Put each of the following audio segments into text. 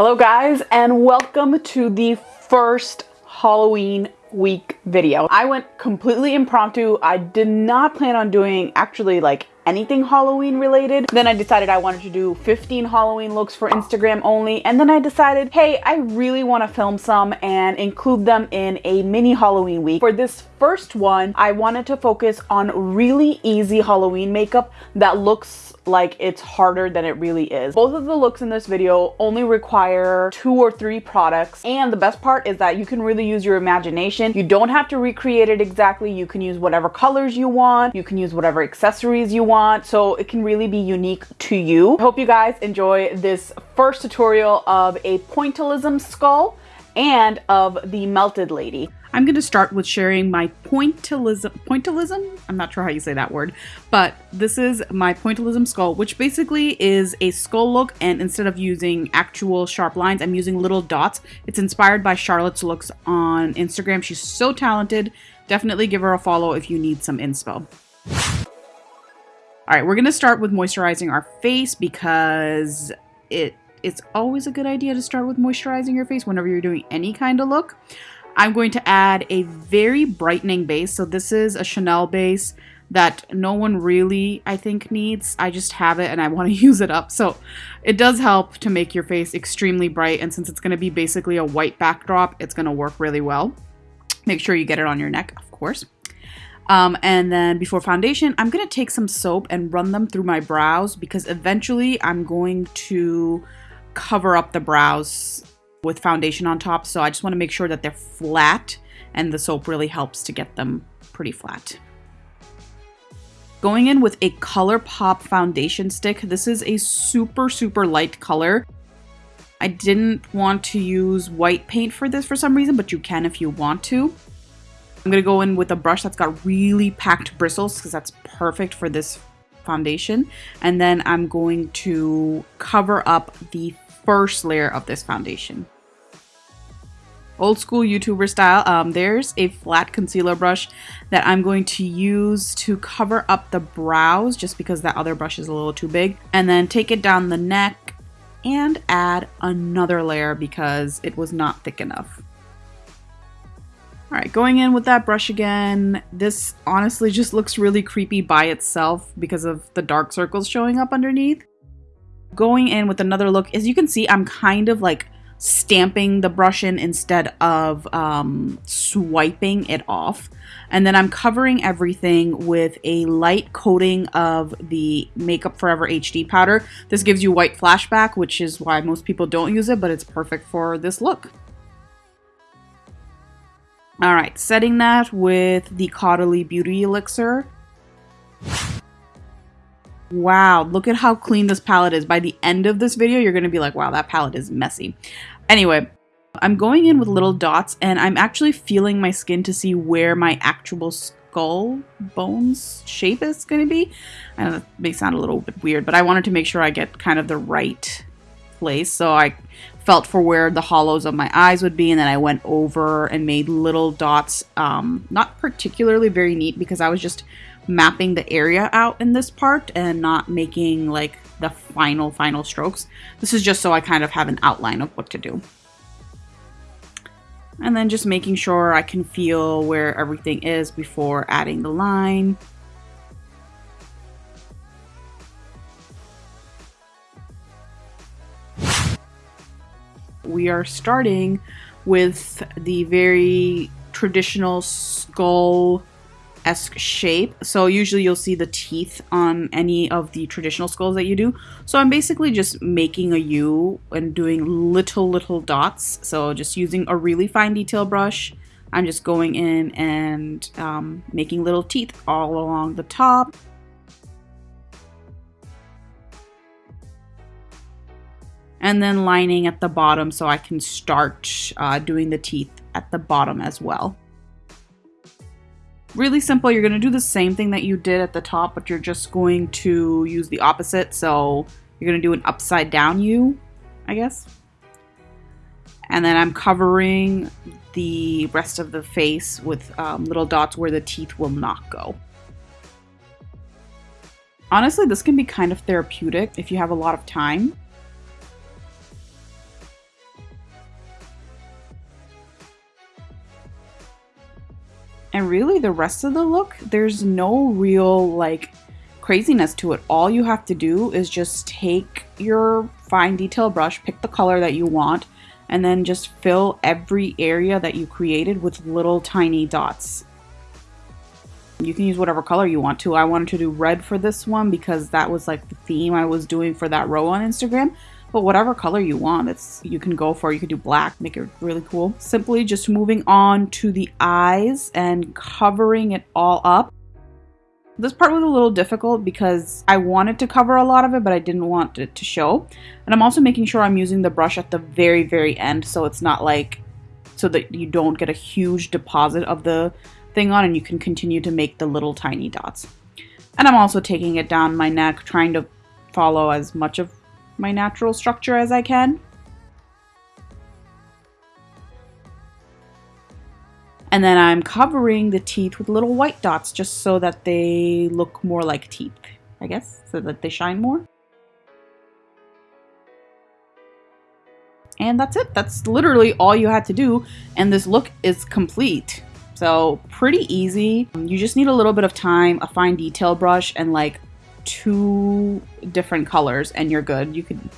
Hello guys and welcome to the first Halloween week video. I went completely impromptu. I did not plan on doing actually like anything Halloween related. Then I decided I wanted to do 15 Halloween looks for Instagram only. And then I decided, hey, I really want to film some and include them in a mini Halloween week. For this first one, I wanted to focus on really easy Halloween makeup that looks like it's harder than it really is. Both of the looks in this video only require two or three products. And the best part is that you can really use your imagination. You don't have to recreate it exactly. You can use whatever colors you want. You can use whatever accessories you want. Want so it can really be unique to you. Hope you guys enjoy this first tutorial of a pointillism skull and of the melted lady. I'm going to start with sharing my pointillism, pointillism? I'm not sure how you say that word, but this is my pointillism skull, which basically is a skull look, and instead of using actual sharp lines, I'm using little dots. It's inspired by Charlotte's looks on Instagram. She's so talented. Definitely give her a follow if you need some inspo. All right, we're going to start with moisturizing our face because it it's always a good idea to start with moisturizing your face whenever you're doing any kind of look. I'm going to add a very brightening base. So this is a Chanel base that no one really, I think, needs. I just have it and I want to use it up. So it does help to make your face extremely bright. And since it's going to be basically a white backdrop, it's going to work really well. Make sure you get it on your neck, of course. Um, and then before foundation, I'm going to take some soap and run them through my brows because eventually I'm going to cover up the brows with foundation on top. So I just want to make sure that they're flat and the soap really helps to get them pretty flat. Going in with a ColourPop foundation stick. This is a super, super light color. I didn't want to use white paint for this for some reason, but you can if you want to. I'm going to go in with a brush that's got really packed bristles because that's perfect for this foundation. And then I'm going to cover up the first layer of this foundation. Old school YouTuber style, um, there's a flat concealer brush that I'm going to use to cover up the brows just because that other brush is a little too big. And then take it down the neck and add another layer because it was not thick enough. All right, going in with that brush again. This honestly just looks really creepy by itself because of the dark circles showing up underneath going in with another look, as you can see, I'm kind of like stamping the brush in instead of um, swiping it off. And then I'm covering everything with a light coating of the Makeup Forever HD powder. This gives you white flashback, which is why most people don't use it, but it's perfect for this look. All right, setting that with the Caudalie Beauty Elixir. Wow, look at how clean this palette is. By the end of this video, you're going to be like, wow, that palette is messy. Anyway, I'm going in with little dots and I'm actually feeling my skin to see where my actual skull bones shape is going to be. I know that may sound a little bit weird, but I wanted to make sure I get kind of the right place. So I felt for where the hollows of my eyes would be and then I went over and made little dots. Um, not particularly very neat because I was just mapping the area out in this part and not making like the final, final strokes. This is just so I kind of have an outline of what to do. And then just making sure I can feel where everything is before adding the line. We are starting with the very traditional skull esque shape. So usually you'll see the teeth on any of the traditional skulls that you do. So I'm basically just making a U and doing little, little dots. So just using a really fine detail brush, I'm just going in and um, making little teeth all along the top. And then lining at the bottom so I can start uh, doing the teeth at the bottom as well. Really simple, you're going to do the same thing that you did at the top, but you're just going to use the opposite. So you're going to do an upside down U, I guess. And then I'm covering the rest of the face with um, little dots where the teeth will not go. Honestly, this can be kind of therapeutic if you have a lot of time. And really the rest of the look, there's no real like craziness to it. All you have to do is just take your fine detail brush, pick the color that you want, and then just fill every area that you created with little tiny dots. You can use whatever color you want to. I wanted to do red for this one because that was like the theme I was doing for that row on Instagram. But whatever color you want, it's you can go for. You could do black, make it really cool. Simply just moving on to the eyes and covering it all up. This part was a little difficult because I wanted to cover a lot of it, but I didn't want it to show. And I'm also making sure I'm using the brush at the very, very end so it's not like, so that you don't get a huge deposit of the thing on and you can continue to make the little tiny dots. And I'm also taking it down my neck, trying to follow as much of my natural structure as I can. And then I'm covering the teeth with little white dots just so that they look more like teeth, I guess, so that they shine more. And that's it. That's literally all you had to do. And this look is complete. So pretty easy. You just need a little bit of time, a fine detail brush, and like two different colors and you're good. You can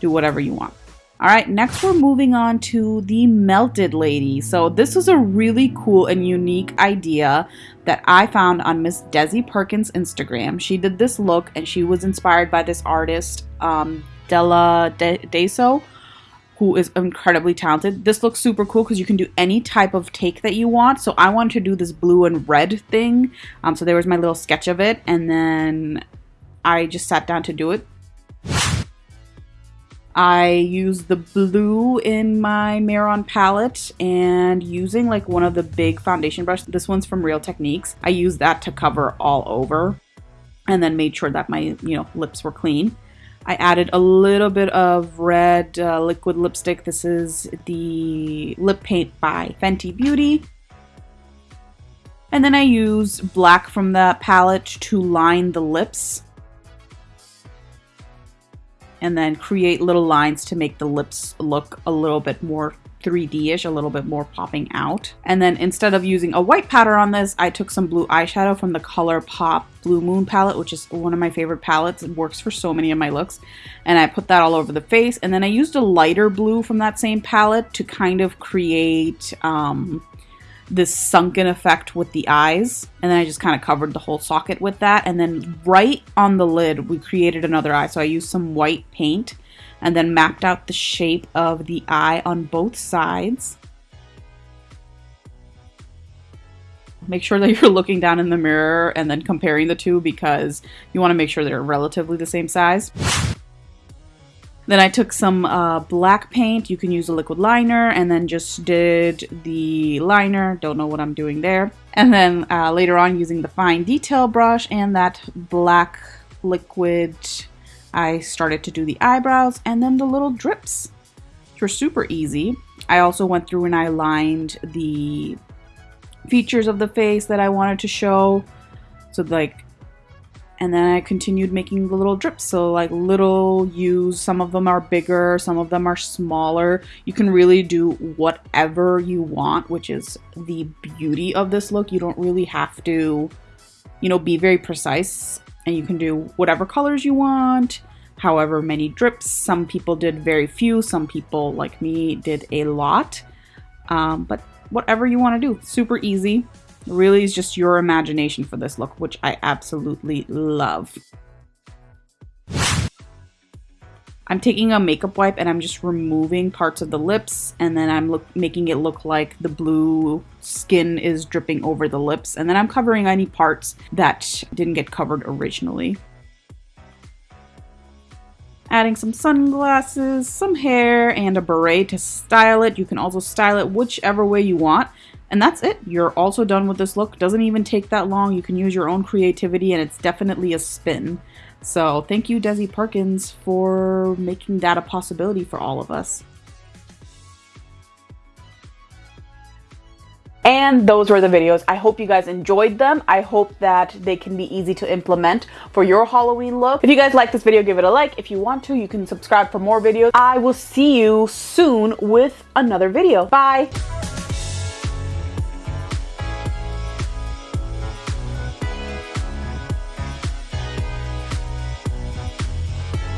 do whatever you want. All right, next we're moving on to the Melted Lady. So this was a really cool and unique idea that I found on Miss Desi Perkins' Instagram. She did this look and she was inspired by this artist, um, Della De Deso, who is incredibly talented. This looks super cool because you can do any type of take that you want. So I wanted to do this blue and red thing. Um, so there was my little sketch of it. And then I just sat down to do it. I used the blue in my Mehron palette and using like one of the big foundation brushes. This one's from Real Techniques. I used that to cover all over and then made sure that my, you know, lips were clean. I added a little bit of red uh, liquid lipstick. This is the lip paint by Fenty Beauty. And then I use black from that palette to line the lips and then create little lines to make the lips look a little bit more 3D-ish, a little bit more popping out. And then instead of using a white powder on this, I took some blue eyeshadow from the ColourPop Blue Moon palette, which is one of my favorite palettes. It works for so many of my looks. And I put that all over the face. And then I used a lighter blue from that same palette to kind of create um, this sunken effect with the eyes. And then I just kind of covered the whole socket with that. And then right on the lid, we created another eye. So I used some white paint and then mapped out the shape of the eye on both sides. Make sure that you're looking down in the mirror and then comparing the two because you want to make sure they're relatively the same size. Then I took some uh, black paint. You can use a liquid liner and then just did the liner. Don't know what I'm doing there. And then uh, later on using the fine detail brush and that black liquid, I started to do the eyebrows and then the little drips, which were super easy. I also went through and I lined the features of the face that I wanted to show. So like and then I continued making the little drips. So like little U's, some of them are bigger, some of them are smaller. You can really do whatever you want, which is the beauty of this look. You don't really have to, you know, be very precise and you can do whatever colors you want, however many drips. Some people did very few, some people like me did a lot. Um, but whatever you want to do, super easy really is just your imagination for this look, which I absolutely love. I'm taking a makeup wipe and I'm just removing parts of the lips and then I'm look, making it look like the blue skin is dripping over the lips and then I'm covering any parts that didn't get covered originally. Adding some sunglasses, some hair, and a beret to style it. You can also style it whichever way you want. And that's it. You're also done with this look. Doesn't even take that long. You can use your own creativity and it's definitely a spin. So thank you, Desi Perkins, for making that a possibility for all of us. And those were the videos. I hope you guys enjoyed them. I hope that they can be easy to implement for your Halloween look. If you guys like this video, give it a like. If you want to, you can subscribe for more videos. I will see you soon with another video. Bye!